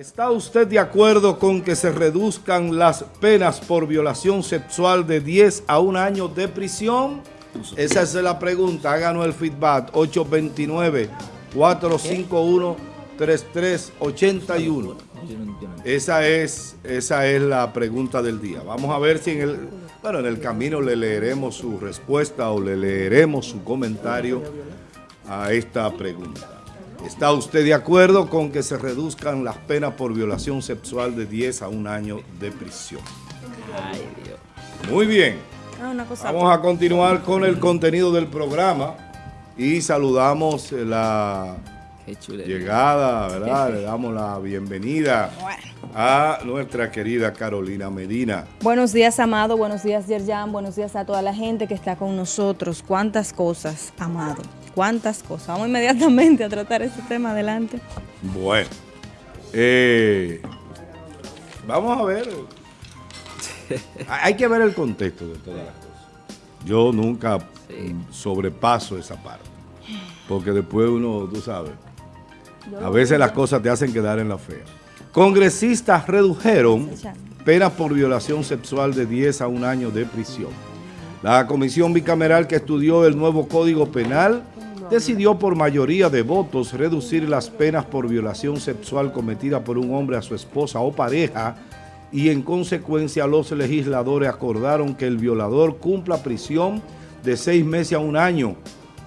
¿Está usted de acuerdo con que se reduzcan las penas por violación sexual de 10 a 1 año de prisión? Esa es la pregunta. Háganos el feedback. 829-451-3381. Esa es, esa es la pregunta del día. Vamos a ver si en el, bueno, en el camino le leeremos su respuesta o le leeremos su comentario a esta pregunta. ¿Está usted de acuerdo con que se reduzcan las penas por violación sexual de 10 a 1 año de prisión? Ay, Dios. Muy bien. Ah, Vamos a continuar con el contenido del programa y saludamos la llegada, ¿verdad? Le damos la bienvenida a nuestra querida Carolina Medina. Buenos días, Amado. Buenos días, Yerjan. Buenos días a toda la gente que está con nosotros. ¿Cuántas cosas, Amado? cuántas cosas. Vamos inmediatamente a tratar ese tema adelante. Bueno, eh, vamos a ver. Hay que ver el contexto de todas las cosas. Yo nunca sobrepaso esa parte. Porque después uno, tú sabes, a veces las cosas te hacen quedar en la fea. Congresistas redujeron penas por violación sexual de 10 a un año de prisión. La comisión bicameral que estudió el nuevo Código Penal decidió por mayoría de votos reducir las penas por violación sexual cometida por un hombre a su esposa o pareja y en consecuencia los legisladores acordaron que el violador cumpla prisión de seis meses a un año,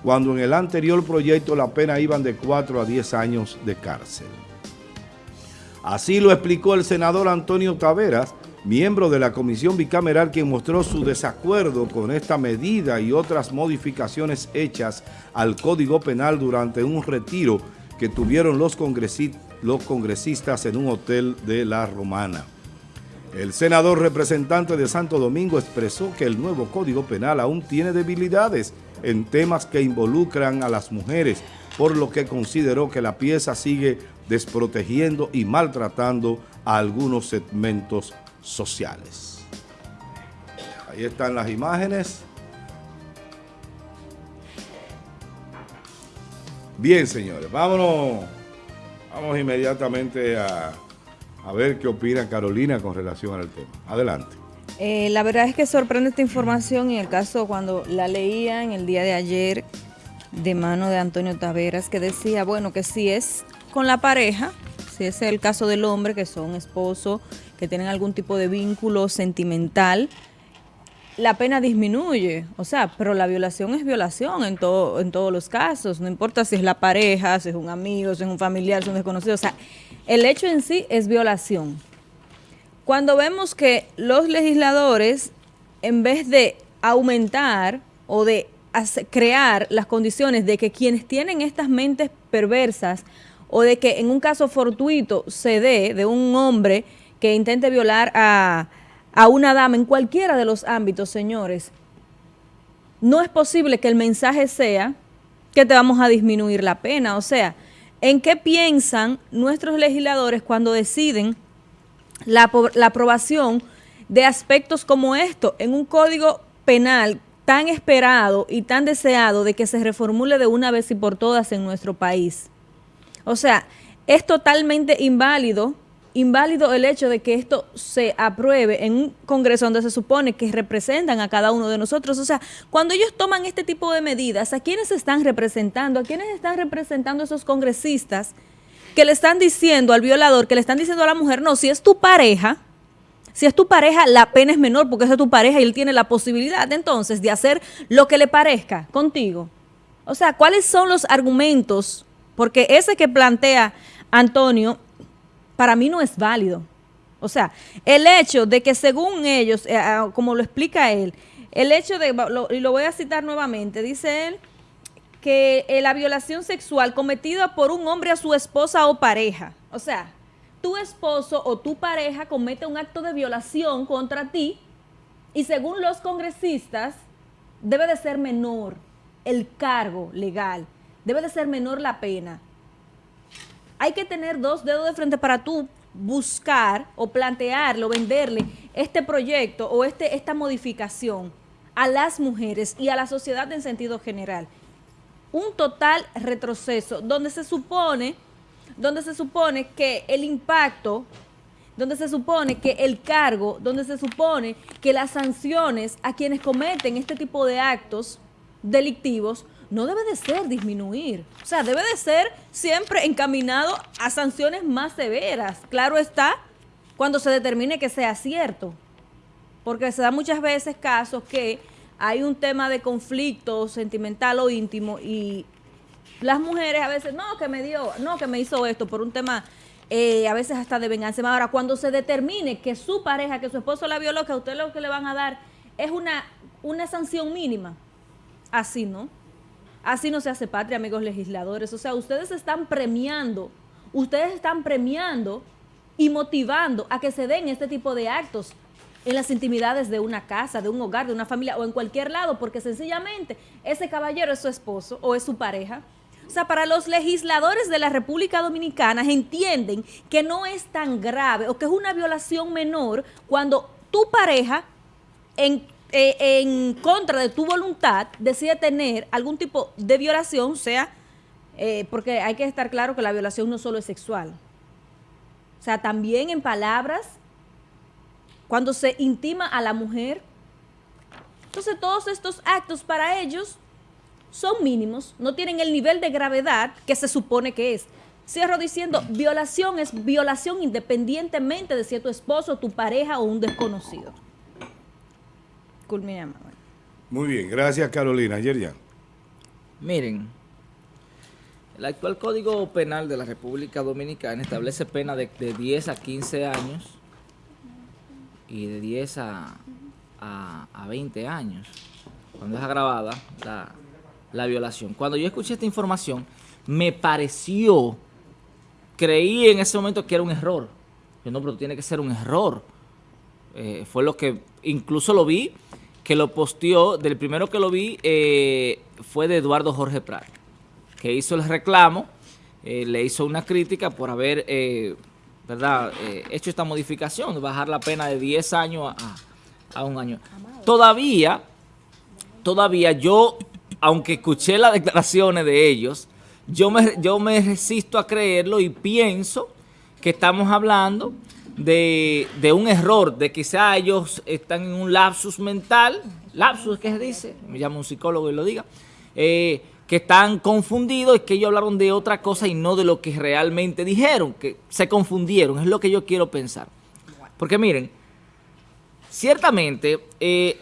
cuando en el anterior proyecto la pena iban de cuatro a diez años de cárcel. Así lo explicó el senador Antonio Taveras, miembro de la comisión bicameral quien mostró su desacuerdo con esta medida y otras modificaciones hechas al Código Penal durante un retiro que tuvieron los, congresistas en un hotel de La Romana. El senador representante de Santo Domingo expresó que el nuevo Código Penal aún tiene debilidades en temas que involucran a las mujeres, por lo que consideró que la pieza sigue desprotegiendo y maltratando a algunos segmentos sociales. Ahí están las imágenes. Bien, señores, vámonos, vamos inmediatamente a, ver qué opina Carolina con relación al tema. Adelante. Eh, la verdad es que sorprende esta información y el caso cuando la leía en el día de ayer de mano de Antonio Taveras que decía, bueno, que si es con la pareja, si es el caso del hombre que son esposo, que tienen algún tipo de vínculo sentimental, la pena disminuye. O sea, pero la violación es violación en, todo, en todos los casos. No importa si es la pareja, si es un amigo, si es un familiar, si es un desconocido. O sea, el hecho en sí es violación. Cuando vemos que los legisladores, en vez de aumentar o de crear las condiciones de que quienes tienen estas mentes perversas o de que en un caso fortuito se dé de un hombre que intente violar a, una dama en cualquiera de los ámbitos, señores, no es posible que el mensaje sea que te vamos a disminuir la pena. O sea, ¿en qué piensan nuestros legisladores cuando deciden la, la aprobación de aspectos como esto en un código penal tan esperado y tan deseado de que se reformule de una vez y por todas en nuestro país? O sea, es totalmente inválido inválido el hecho de que esto se apruebe en un Congreso donde se supone que representan a cada uno de nosotros. O sea, cuando ellos toman este tipo de medidas, ¿a quiénes están representando? ¿A quiénes están representando esos congresistas que le están diciendo al violador, que le están diciendo a la mujer, no, si es tu pareja, si es tu pareja, la pena es menor porque es tu pareja y él tiene la posibilidad entonces de hacer lo que le parezca contigo? O sea, ¿cuáles son los argumentos? Porque ese que plantea Antonio para mí no es válido. O sea, el hecho de que según ellos, eh, ah, como lo explica él, el hecho de, y lo voy a citar nuevamente, dice él, que eh, la violación sexual cometida por un hombre a su esposa o pareja, o sea, tu esposo o tu pareja comete un acto de violación contra ti y según los congresistas debe de ser menor el cargo legal, debe de ser menor la pena hay que tener dos dedos de frente para tú buscar o plantearlo, venderle este proyecto o este, esta modificación a las mujeres y a la sociedad en sentido general. Un total retroceso donde se supone donde se supone que el impacto, donde se supone que el cargo, donde se supone que las sanciones a quienes cometen este tipo de actos delictivos no debe de ser disminuir. O sea, debe de ser siempre encaminado a sanciones más severas. Claro está, cuando se determine que sea cierto. Porque se da muchas veces casos que hay un tema de conflicto sentimental o íntimo y las mujeres a veces, no, que me dio, no, que me hizo esto por un tema eh, a veces hasta de venganza. Ahora, cuando se determine que su pareja, que su esposo la violó, que a usted lo que le van a dar es una, una sanción mínima. Así, ¿no? Así no se hace patria, amigos legisladores. O sea, ustedes están premiando, ustedes están premiando y motivando a que se den este tipo de actos en las intimidades de una casa, de un hogar, de una familia o en cualquier lado, porque sencillamente ese caballero es su esposo o es su pareja. O sea, para los legisladores de la República Dominicana entienden que no es tan grave o que es una violación menor cuando tu pareja en eh, en contra de tu voluntad decide tener algún tipo de violación, sea, eh, porque hay que estar claro que la violación no solo es sexual. O sea, también en palabras, cuando se intima a la mujer. Entonces todos estos actos para ellos son mínimos, no tienen el nivel de gravedad que se supone que es. Cierro diciendo, violación es violación independientemente de si es tu esposo, tu pareja o un desconocido. Muy bien, gracias Carolina. Ayer Miren, el actual Código Penal de la República Dominicana establece pena de, 10 a 15 años y de 10 a, a, 20 años, cuando es agravada la, la violación. Cuando yo escuché esta información, me pareció, creí en ese momento que era un error. Yo no, pero tiene que ser un error. Eh, fue lo que, incluso lo vi que lo posteó, del primero que lo vi eh, fue de Eduardo Jorge Prat, que hizo el reclamo, eh, le hizo una crítica por haber eh, ¿verdad? hecho esta modificación, bajar la pena de 10 años a, un año. Todavía, todavía yo, aunque escuché las declaraciones de ellos, yo me, yo me resisto a creerlo y pienso que estamos hablando de, un error, de quizá ellos están en un lapsus mental, lapsus, ¿qué se dice? Me llama un psicólogo y lo diga, eh, que están confundidos y que ellos hablaron de otra cosa y no de lo que realmente dijeron, que se confundieron, es lo que yo quiero pensar. Porque miren, ciertamente eh,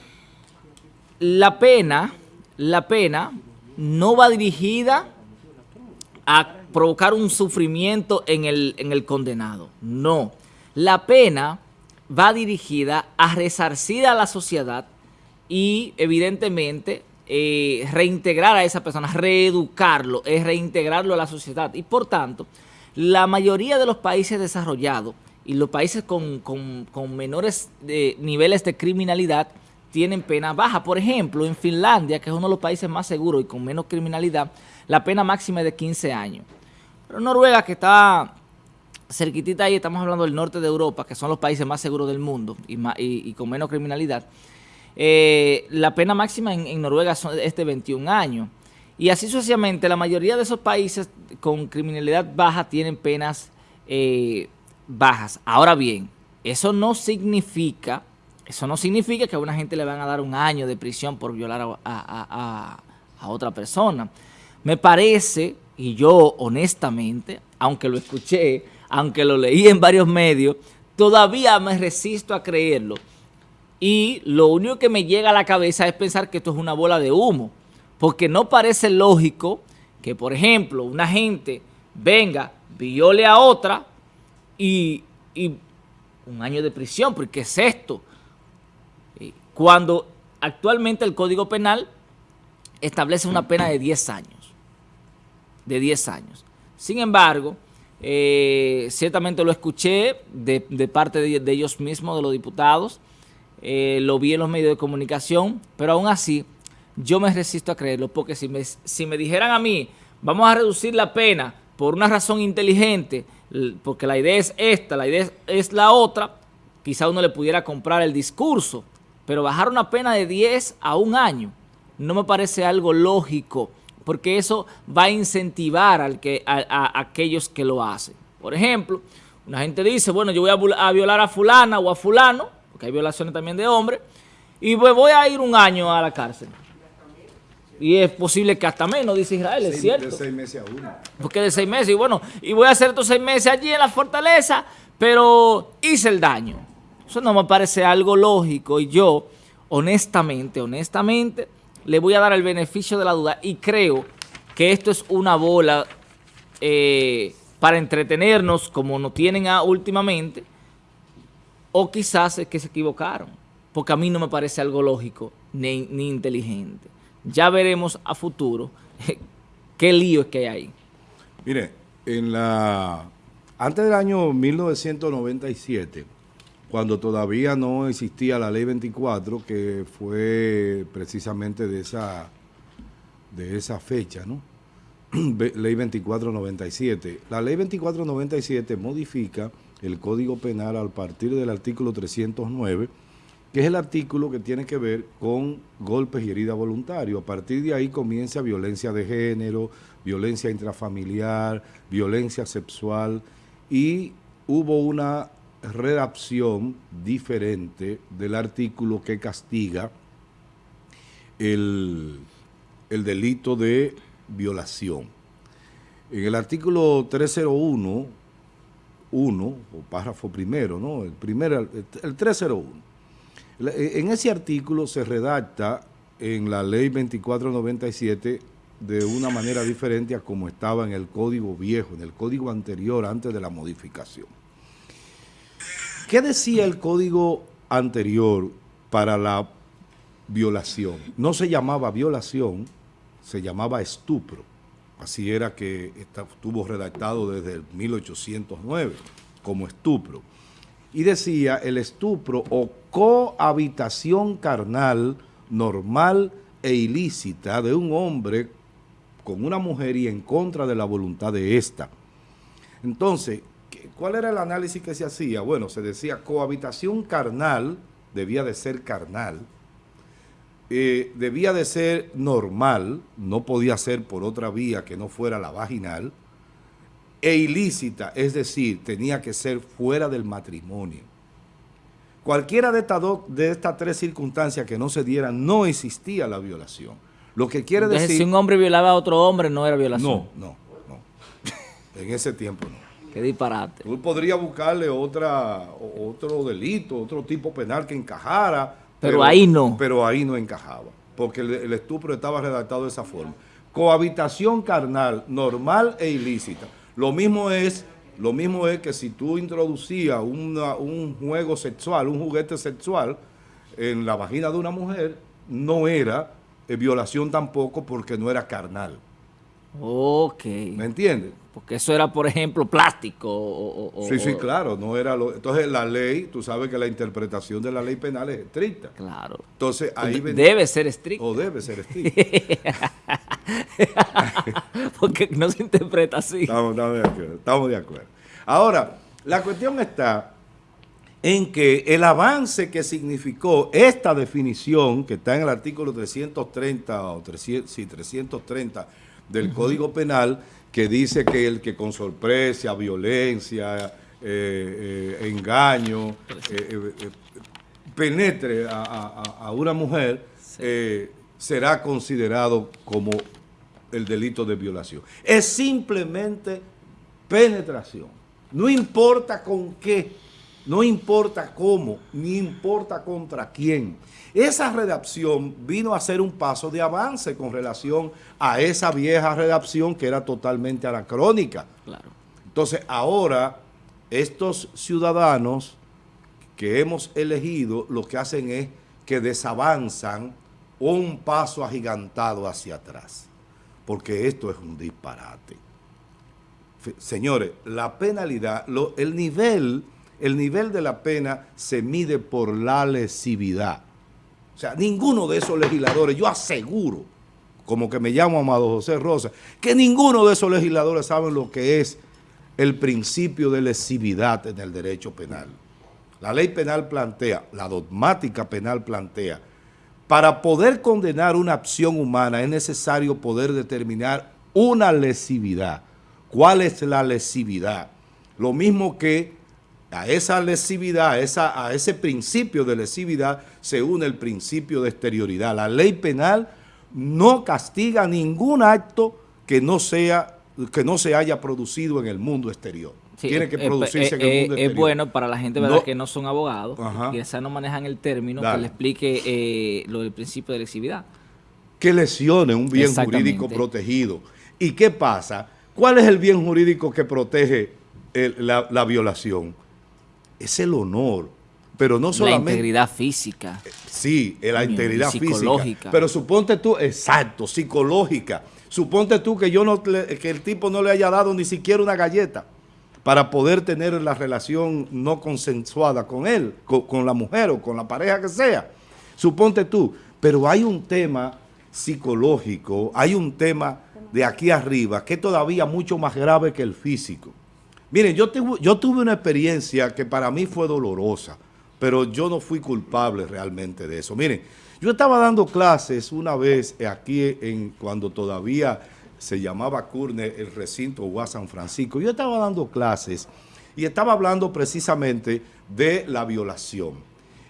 la pena, la pena no va dirigida a provocar un sufrimiento en el, en el condenado, no. La pena va dirigida a resarcir a la sociedad y evidentemente eh, reintegrar a esa persona, reeducarlo, es reintegrarlo a la sociedad. Y por tanto, la mayoría de los países desarrollados y los países con, menores eh, niveles de criminalidad tienen pena baja. Por ejemplo, en Finlandia, que es uno de los países más seguros y con menos criminalidad, la pena máxima es de 15 años. Pero Noruega, que está cerquitita ahí estamos hablando del norte de Europa, que son los países más seguros del mundo y, con menos criminalidad. Eh, la pena máxima en, Noruega es de 21 años. Y así sucesivamente, la mayoría de esos países con criminalidad baja tienen penas eh, bajas. Ahora bien, eso no significa, eso no significa que a una gente le van a dar un año de prisión por violar a otra persona. Me parece, y yo honestamente, aunque lo escuché, aunque lo leí en varios medios, todavía me resisto a creerlo. Y lo único que me llega a la cabeza es pensar que esto es una bola de humo, porque no parece lógico que, por ejemplo, una gente venga, viole a otra y, un año de prisión, porque es esto? Cuando actualmente el Código Penal establece una pena de 10 años, de 10 años. Sin embargo, eh, ciertamente lo escuché de, parte de, ellos mismos, de los diputados, eh, lo vi en los medios de comunicación, pero aún así yo me resisto a creerlo, porque si me, si me dijeran a mí, vamos a reducir la pena por una razón inteligente, porque la idea es esta, la idea es, la otra, quizá uno le pudiera comprar el discurso, pero bajar una pena de 10 a un año no me parece algo lógico, porque eso va a incentivar al que, a, aquellos que lo hacen. Por ejemplo, una gente dice, bueno, yo voy a, violar a fulana o a fulano, porque hay violaciones también de hombres, y voy a ir un año a la cárcel. Y es posible que hasta menos, dice Israel, es cierto. De seis meses a uno. Porque de seis meses, y bueno, y voy a hacer estos seis meses allí en la fortaleza, pero hice el daño. Eso no me parece algo lógico y yo, honestamente, honestamente, le voy a dar el beneficio de la duda y creo que esto es una bola eh, para entretenernos como no tienen últimamente o quizás es que se equivocaron, porque a mí no me parece algo lógico ni, ni inteligente. Ya veremos a futuro qué lío es que hay ahí. Mire, en la antes del año 1997, cuando todavía no existía la ley 24, que fue precisamente de esa, de esa fecha, ¿no? ley 2497. La ley 2497 modifica el Código Penal al partir del artículo 309, que es el artículo que tiene que ver con golpes y heridas voluntarios. A partir de ahí comienza violencia de género, violencia intrafamiliar, violencia sexual y hubo una redacción diferente del artículo que castiga el, delito de violación. En el artículo 301, 1, o párrafo primero, ¿no? El, primer, el 301. En ese artículo se redacta en la ley 2497 de una manera diferente a como estaba en el código viejo, en el código anterior, antes de la modificación. ¿Qué decía el código anterior para la violación? No se llamaba violación, se llamaba estupro. Así era que estuvo redactado desde el 1809 como estupro. Y decía el estupro o cohabitación carnal normal e ilícita de un hombre con una mujer y en contra de la voluntad de ésta. Entonces, ¿Cuál era el análisis que se hacía? Bueno, se decía cohabitación carnal, debía de ser carnal, eh, debía de ser normal, no podía ser por otra vía que no fuera la vaginal, e ilícita, es decir, tenía que ser fuera del matrimonio. Cualquiera de estas, de estas tres circunstancias que no se dieran, no existía la violación. Lo que quiere decir... si un hombre violaba a otro hombre, no era violación. No, no, no. en ese tiempo no. Qué disparate. Tú podrías buscarle otra, otro delito, otro tipo penal que encajara. Pero, ahí no. Pero ahí no encajaba, porque el, estupro estaba redactado de esa forma. Cohabitación carnal, normal e ilícita. Lo mismo es, lo mismo es que si tú introducías un juego sexual, un juguete sexual en la vagina de una mujer, no era eh, violación tampoco porque no era carnal. Ok. ¿Me entiendes? Porque eso era, por ejemplo, plástico. O, sí, sí, claro. no era lo, Entonces, la ley, tú sabes que la interpretación de la ley penal es estricta. Claro. Entonces, ahí... debe ser estricta. O debe ser estricta. Porque no se interpreta así. Estamos, estamos, de acuerdo, estamos de acuerdo. Ahora, la cuestión está en que el avance que significó esta definición, que está en el artículo 330 o 300, sí, 330 del Código Penal, que dice que el que con sorpresa, violencia, eh, eh, engaño, eh, penetre a, una mujer, será considerado como el delito de violación. Es simplemente penetración. No importa con qué, no importa cómo, ni importa contra quién. Esa redacción vino a ser un paso de avance con relación a esa vieja redacción que era totalmente anacrónica. Claro. Entonces, ahora, estos ciudadanos que hemos elegido, lo que hacen es que desavanzan un paso agigantado hacia atrás, porque esto es un disparate. Señores, la penalidad, el, nivel, el nivel de la pena se mide por la lesividad. O sea, ninguno de esos legisladores, yo aseguro, como que me llamo Amado José Rosa, que ninguno de esos legisladores saben lo que es el principio de lesividad en el derecho penal. La ley penal plantea, la dogmática penal plantea, Para poder condenar una acción humana es necesario poder determinar una lesividad. ¿Cuál es la lesividad? Lo mismo que a esa lesividad, a, esa, a ese principio de lesividad, se une el principio de exterioridad. La ley penal no castiga ningún acto que no, sea, que no se haya producido en el mundo exterior. Tiene que producirse en el mundo exterior. Es bueno para la gente ¿verdad? que no son abogados, y quizás no manejan el término, que le explique eh, lo del principio de lesividad. Que lesione un bien jurídico protegido. ¿Y qué pasa? ¿Cuál es el bien jurídico que protege la, la violación? Es el honor, pero no solamente... La integridad física. Sí, la integridad física. Pero suponte tú, exacto, psicológica. Suponte tú que, yo no, que el tipo no le haya dado ni siquiera una galleta para poder tener la relación no consensuada con él, con, con la mujer o con la pareja que sea. Suponte tú, pero hay un tema psicológico, hay un tema de aquí arriba que es todavía mucho más grave que el físico. Miren, yo, tuve una experiencia que para mí fue dolorosa, pero yo no fui culpable realmente de eso. Miren, yo estaba dando clases una vez aquí en cuando todavía se llamaba Curne el recinto Gua San Francisco. Yo estaba dando clases y estaba hablando precisamente de la violación.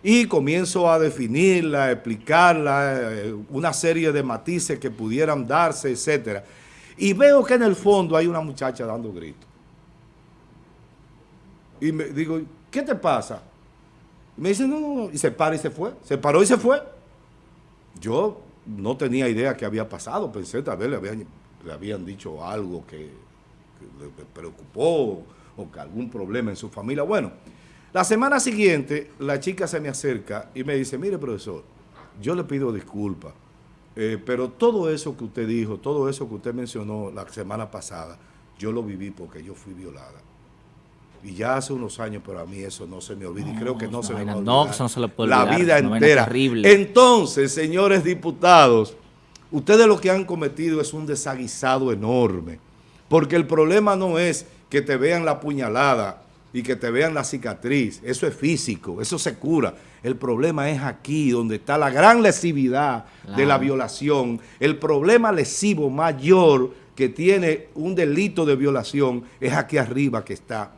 Y comienzo a definirla, a explicarla, eh, una serie de matices que pudieran darse, etcétera. Y veo que en el fondo hay una muchacha dando gritos. Y me digo, ¿qué te pasa? me dice, no, no, y se para y se fue. Se paró y se fue. Yo no tenía idea qué había pasado. Pensé, tal vez le habían, le habían dicho algo que, le preocupó o que algún problema en su familia. Bueno, la semana siguiente la chica se me acerca y me dice, mire profesor, yo le pido disculpas, eh, pero todo eso que usted dijo, todo eso que usted mencionó la semana pasada, yo lo viví porque yo fui violada. Y ya hace unos años, pero a mí eso no se me olvida y creo que no, se me olvida. No, eso no se lo puede La vida entera. Entonces, señores diputados, ustedes lo que han cometido es un desaguisado enorme. Porque el problema no es que te vean la puñalada y que te vean la cicatriz. Eso es físico, eso se cura. El problema es aquí, donde está la gran lesividad de la violación. El problema lesivo mayor que tiene un delito de violación es aquí arriba que está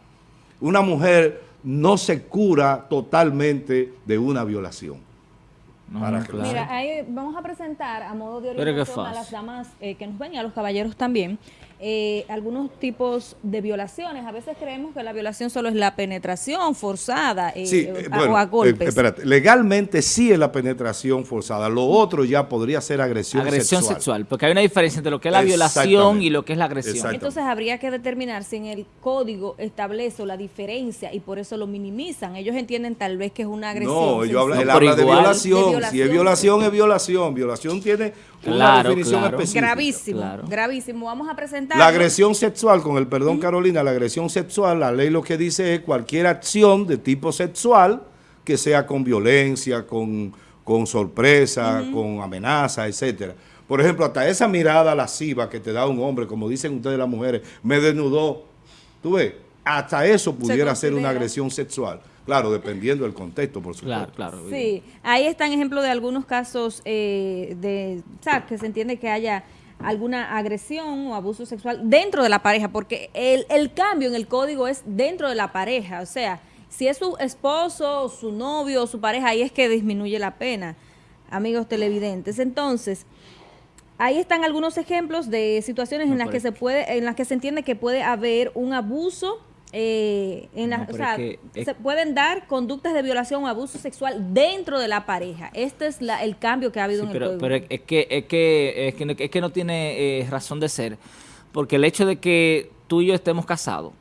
una mujer no se cura totalmente de una violación. Mira, ahí vamos a presentar a modo de orientación a las damas eh, que nos ven y a los caballeros también eh, algunos tipos de violaciones. A veces creemos que la violación solo es la penetración forzada eh, eh, o a golpes. espérate, legalmente sí es la penetración forzada. Lo otro ya podría ser agresión, agresión sexual. Porque hay una diferencia entre lo que es la violación y lo que es la agresión. Entonces habría que determinar si en el código establece la diferencia y por eso lo minimizan. Ellos entienden tal vez que es una agresión. No, ellos hablan, de, violación. Si es violación, es violación. Violación tiene una definición específica. Gravísimo, gravísimo. Vamos a presentar. La agresión sexual, con el perdón Carolina, la agresión sexual, la ley lo que dice es cualquier acción de tipo sexual que sea con violencia, con, con sorpresa, con amenaza, etcétera. Por ejemplo, hasta esa mirada lasciva que te da un hombre, como dicen ustedes las mujeres, me desnudó. ¿Tú ves? Hasta eso pudiera ser una agresión sexual. Claro, dependiendo del contexto, por supuesto. Claro, claro. Sí, ahí están ejemplos de algunos casos eh, de, o sea, que se entiende que haya alguna agresión o abuso sexual dentro de la pareja, porque el, el cambio en el código es dentro de la pareja, o sea, si es su esposo, su novio, su pareja, ahí es que disminuye la pena, amigos televidentes. Entonces, ahí están algunos ejemplos de situaciones en las que se puede, en las que se entiende que puede haber un abuso eh, en o sea, se pueden dar conductas de violación o abuso sexual dentro de la pareja. Este es la, el cambio que ha habido en el código. Pero es que, es que, es que, no, es que no tiene eh, razón de ser, porque el hecho de que tú y yo estemos casados,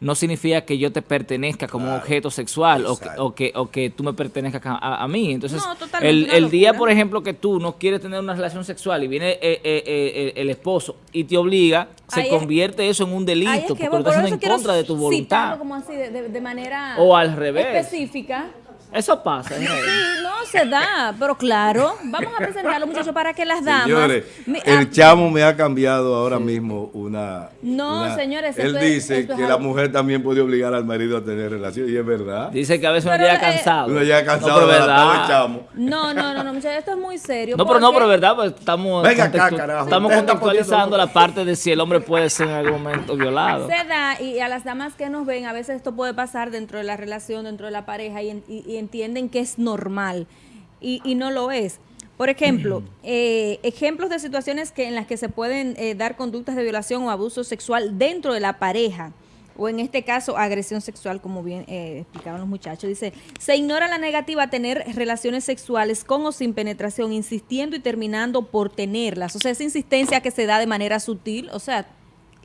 no significa que yo te pertenezca como objeto sexual o que, o que, o, que, tú me pertenezcas a, mí. Entonces, el, el día, por ejemplo, que tú no quieres tener una relación sexual y viene eh, eh, eh, el esposo y te obliga, se convierte eso en un delito porque lo estás haciendo en contra de tu voluntad. Como así, de, manera o al revés. específica Eso pasa. Sí, no se da, pero claro, vamos a presentarlo muchachos para que las damas... Señores, el ah, chamo me ha cambiado ahora mismo una... No, una- señores, Él esto es- dice es que la algo- mujer también puede obligar al marido a tener relaciones, y es verdad. Dice que a veces uno Pero, llega eh, cansado. Uno ya No, cansado pero de la chamo. No, no, no, no, muchachos, esto es muy serio. No, pero no, pero verdad, pues estamos, Venga acá, contextu- carajo. estamos contextualizando la parte de si el hombre puede ser en algún momento violado. Se da y a las damas que nos ven, a veces esto puede pasar dentro de la relación, dentro de la pareja y, en- y- y entienden que es normal y, y no lo es. Por ejemplo, eh, ejemplos de situaciones que en las que se pueden eh, dar conductas de violación o abuso sexual dentro de la pareja o en este caso agresión sexual, como bien eh, explicaban los muchachos. Dice, se ignora la negativa a tener relaciones sexuales con o sin penetración, insistiendo y terminando por tenerlas. O sea, esa insistencia que se da de manera sutil, o sea,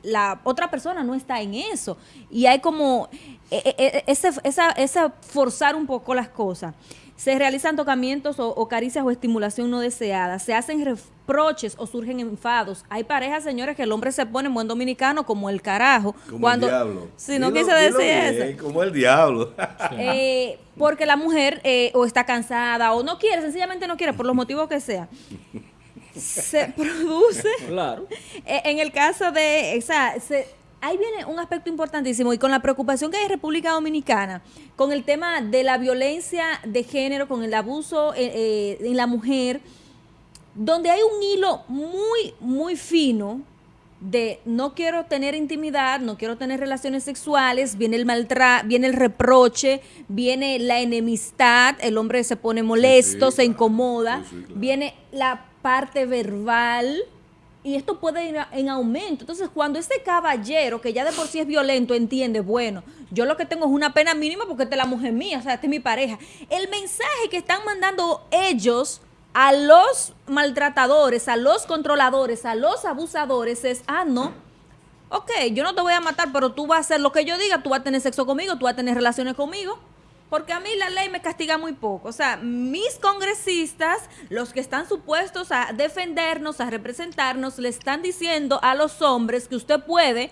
la otra persona no está en eso. Y hay como eh, eh, eh, ese, esa, esa forzar un poco las cosas. Se realizan tocamientos o, o caricias o estimulación no deseada. Se hacen reproches o surgen enfados. Hay parejas, señores, que el hombre se pone en buen dominicano como el carajo. Como cuando, el diablo. Si no Dilo- quise decir bien, eso. Como el diablo. Eh, porque la mujer eh, o está cansada o no quiere, sencillamente no quiere, por los motivos que sea. Se produce Claro. eh, En el caso de, o sea, se- ahí viene un aspecto importantísimo y con la preocupación que hay en República Dominicana, con el tema de la violencia de género, con el abuso eh, eh, en la mujer, donde hay un hilo muy, muy fino de no quiero tener intimidad, no quiero tener relaciones sexuales, viene el maltra viene el reproche, viene la enemistad, el hombre se pone molesto, sí, se claro. incomoda, Sí, sí, claro. viene la parte verbal y esto puede ir en aumento. Entonces, cuando ese caballero, que ya de por sí es violento, entiende, bueno, yo lo que tengo es una pena mínima porque esta es la mujer mía, o sea, esta es mi pareja. El mensaje que están mandando ellos a los maltratadores, a los controladores, a los abusadores es, ah, no, ok, yo no te voy a matar, pero tú vas a hacer lo que yo diga, tú vas a tener sexo conmigo, tú vas a tener relaciones conmigo. Porque a mí la ley me castiga muy poco. O sea, mis congresistas, los que están supuestos a defendernos, a representarnos, le están diciendo a los hombres que usted puede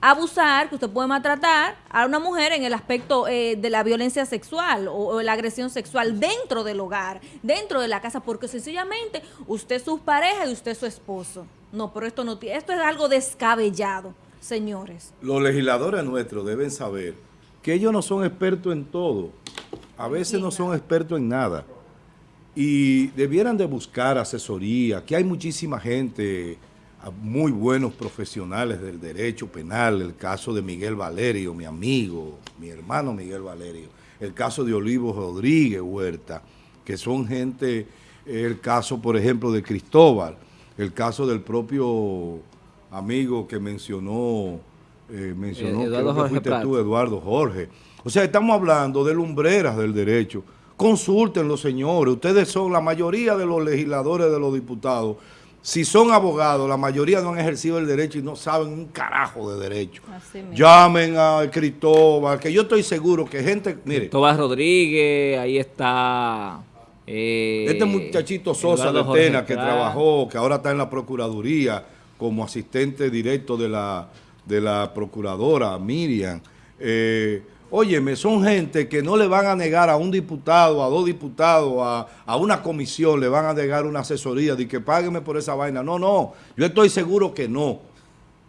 abusar, que usted puede maltratar a una mujer en el aspecto eh, de la violencia sexual o, la agresión sexual dentro del hogar, dentro de la casa, porque sencillamente usted es su pareja y usted es su esposo. No, pero esto no esto es algo descabellado, señores. Los legisladores nuestros deben saber que ellos no son expertos en todo. A veces no son expertos en nada. Y debieran de buscar asesoría, que hay muchísima gente, muy buenos profesionales del derecho penal, el caso de Miguel Valerio, mi amigo, mi hermano Miguel Valerio, el caso de Olivo Rodríguez Huerta, que son gente, el caso, por ejemplo, de Cristóbal, el caso del propio amigo que mencionó, eh, mencionó, Eh, Eduardo que Jorge fuiste Prat. tú, Eduardo Jorge. O sea, estamos hablando de lumbreras del derecho. Consúltenlo, señores. Ustedes son la mayoría de los legisladores, de los diputados. Si son abogados, la mayoría no han ejercido el derecho y no saben un carajo de derecho. Llamen a Cristóbal, que yo estoy seguro que gente, mire, Tomás Rodríguez, ahí está. eh, Este muchachito Sosa Eduardo de Jorge Tena, que trabajó, que ahora está en la Procuraduría como asistente directo de la, de la Procuradora, Miriam. Eh, óyeme, son gente que no le van a negar a un diputado, a dos diputados, a, a una comisión, le van a negar una asesoría de que págueme por esa vaina. No, no, yo estoy seguro que no.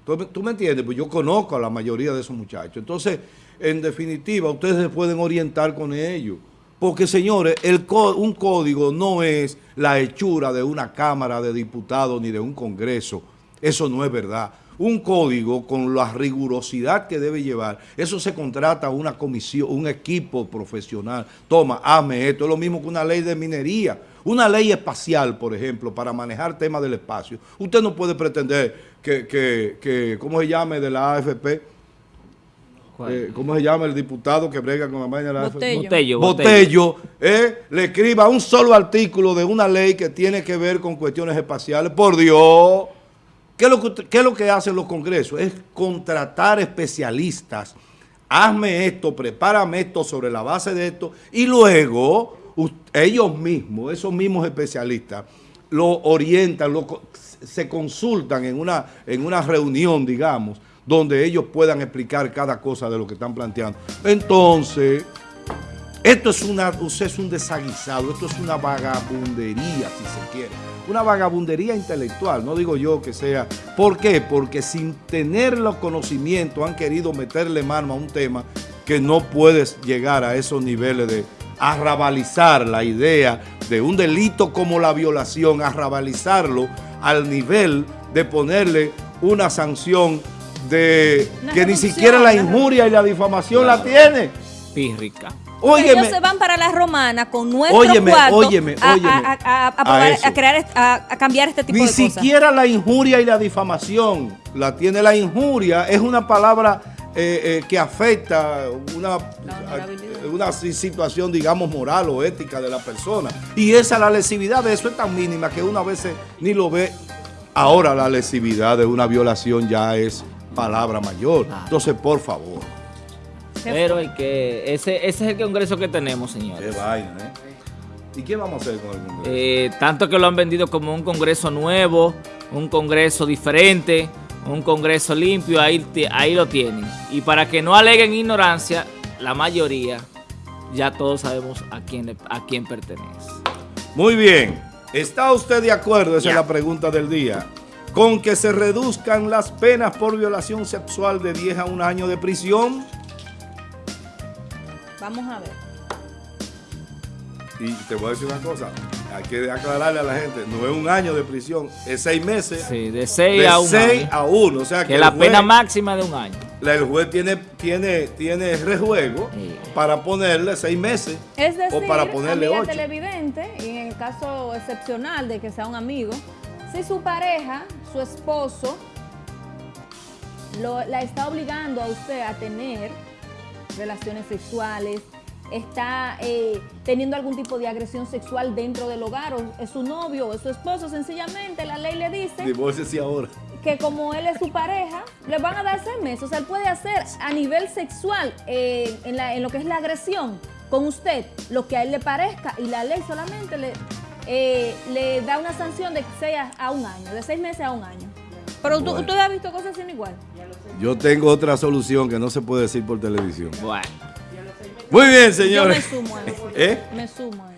¿Tú, me- entiendes? Pues yo conozco a la mayoría de esos muchachos. Entonces, en definitiva, ustedes se pueden orientar con ellos. Porque, señores, el un código no es la hechura de una Cámara de Diputados ni de un Congreso. Eso no es verdad. Un código con la rigurosidad que debe llevar, eso se contrata a una comisión, un equipo profesional. Toma, hazme esto. Es lo mismo que una ley de minería. Una ley espacial, por ejemplo, para manejar temas del espacio. Usted no puede pretender que, que, que ¿cómo se llame de la AFP? Eh, ¿Cómo se llama el diputado que brega con la vaina de la AFP? Botello. Botello, Botello, eh, le escriba un solo artículo de una ley que tiene que ver con cuestiones espaciales. Por Dios, ¿qué es lo que, hacen los congresos? Es contratar especialistas. Hazme esto, prepárame esto sobre la base de esto y luego ellos mismos, esos mismos especialistas, lo orientan, lo, se consultan en una, en una reunión, digamos, donde ellos puedan explicar cada cosa de lo que están planteando. Entonces, Esto es una, usted es un desaguisado, esto es una vagabundería, si se quiere. Una vagabundería intelectual, no digo yo que sea. ¿Por qué? Porque sin tener los conocimientos han querido meterle mano a un tema que no puedes llegar a esos niveles de arrabalizar la idea de un delito como la violación, arrabalizarlo al nivel de ponerle una sanción de Una que ni siquiera la injuria y la difamación la tiene. Pírrica. Porque ellos Óyeme, se van para la romana con nuestro Óyeme, cuarto óyeme, a, óyeme. a- a- a- a A probar- eso. a crear, a, a cambiar este tipo ni de cosas. siquiera la injuria y la difamación la tiene la injuria. Es una palabra eh, eh, que afecta una, una si- situación, digamos, moral o ética de la persona. Y esa, la lesividad de eso es tan mínima que una vez ni lo ve. Ahora la lesividad de una violación ya es palabra mayor. Entonces, por favor. Pero hay que, ese, ese es el congreso que tenemos, señores. vaina, ¿eh? ¿Y qué vamos a hacer con el Congreso? Eh, tanto que lo han vendido como un congreso nuevo, un congreso diferente, un congreso limpio, ahí, ahí lo tienen. Y para que no aleguen ignorancia, la mayoría ya todos sabemos a quién, a quién pertenece. Muy bien. ¿Está usted de acuerdo? Esa es la pregunta del día. Con que se reduzcan las penas por violación sexual de 10 a un año de prisión. Vamos a ver. Y te voy a decir una cosa. Hay que aclararle a la gente. No es un año de prisión. Es seis meses. Sí, de 6 de a 1 seis a uno. O sea que, la juez- pena máxima de un año. la- el juez tiene, tiene, tiene rejuego Sí. para ponerle seis meses. Es decir, o para ponerle ocho. televidente, y en el caso excepcional de que sea un amigo, si su pareja, su esposo, lo- la está obligando a usted a tener relaciones sexuales, está eh, teniendo algún tipo de agresión sexual dentro del hogar, o es su novio o es su esposo, sencillamente la ley le dice Divórcese ahora. que como él es su pareja, le van a dar seis meses. O sea, él puede hacer a nivel sexual, eh, en, la- en lo que es la agresión, con usted, lo que a él le parezca. Y la ley solamente le, eh, le da una sanción de seis a, a un año, de seis meses a un año. Pero tú- Bueno. usted ha visto cosas sin igual. Yo tengo otra solución que no se puede decir por televisión. Bueno. Muy bien, Yo me señores. sumo a eso. ¿Eh? Me sumo a eso.